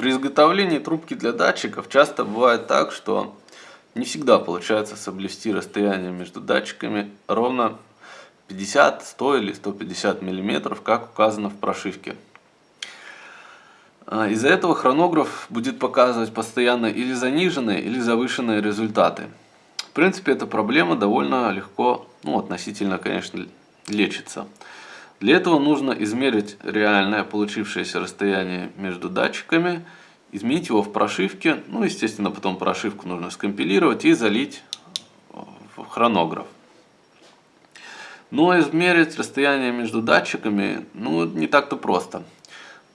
При изготовлении трубки для датчиков часто бывает так, что не всегда получается соблюсти расстояние между датчиками ровно 50, 100 или 150 миллиметров, как указано в прошивке. А, из-за этого хронограф будет показывать постоянно или заниженные, или завышенные результаты. В принципе, эта проблема довольно легко, ну относительно, конечно, лечится. Для этого нужно измерить реальное получившееся расстояние между датчиками, изменить его в прошивке, ну естественно потом прошивку нужно скомпилировать и залить в хронограф. Но измерить расстояние между датчиками ну, не так-то просто.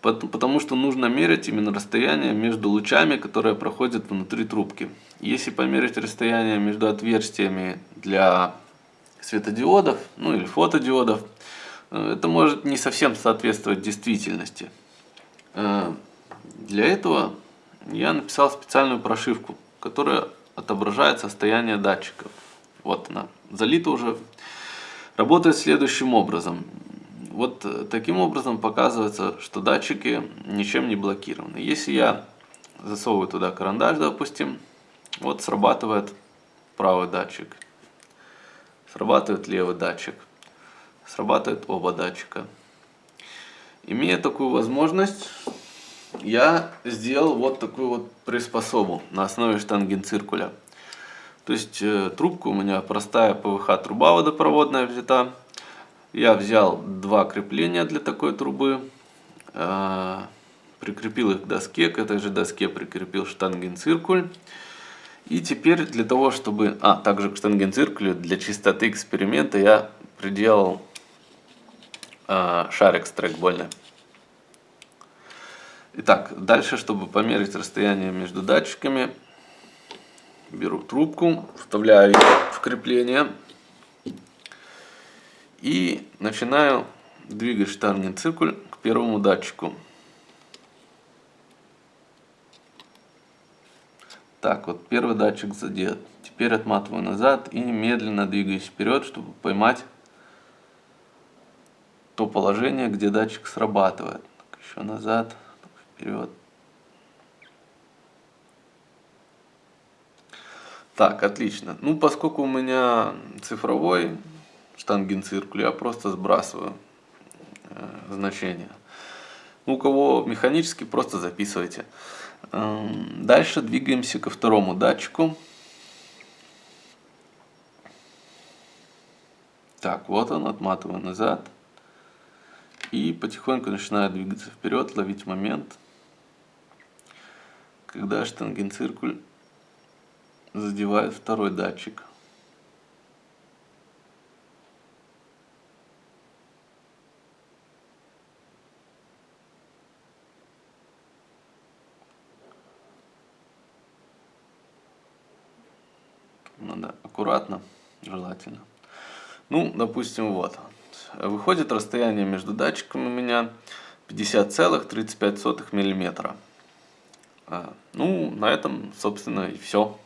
Потому что нужно мерить именно расстояние между лучами, которые проходят внутри трубки. Если померить расстояние между отверстиями для светодиодов, ну или фотодиодов, Э, это может не совсем соответствовать действительности. Э, для этого я написал специальную прошивку, которая отображает состояние датчиков. Вот она, залита уже. Работает следующим образом. Вот э, таким образом показывается, что датчики ничем не блокированы. Если я засовываю туда карандаш, допустим, вот срабатывает правый датчик, срабатывает левый датчик срабатывают оба датчика. Имея такую возможность, я сделал вот такую вот приспособу на основе штангенциркуля. То есть э, трубка у меня простая ПВХ труба водопроводная взята. Я взял два крепления для такой трубы, э, прикрепил их к доске, к этой же доске прикрепил штангенциркуль. И теперь для того, чтобы... А, также к штангенциркулю для чистоты эксперимента я приделал шарик с трекбольный. Итак, дальше, чтобы померить расстояние между датчиками, беру трубку, вставляю ее в крепление и начинаю двигать штангенциркуль к первому датчику. Так, вот первый датчик задет. Теперь отматываю назад и медленно двигаюсь вперед, чтобы поймать то положение, где датчик срабатывает. Еще назад, вперед. Так, отлично. Ну, поскольку у меня цифровой штангенциркуль, я просто сбрасываю э, значение. Ну, у кого механический, просто записывайте. Эм, дальше двигаемся ко второму датчику. Так, вот он, отматываю назад. И потихоньку начинаю двигаться вперед, ловить момент, когда штангенциркуль задевает второй датчик. Надо аккуратно, желательно. Ну, допустим, вот. Выходит расстояние между датчиками у меня 50,35 мм. А, ну, на этом, собственно, и все.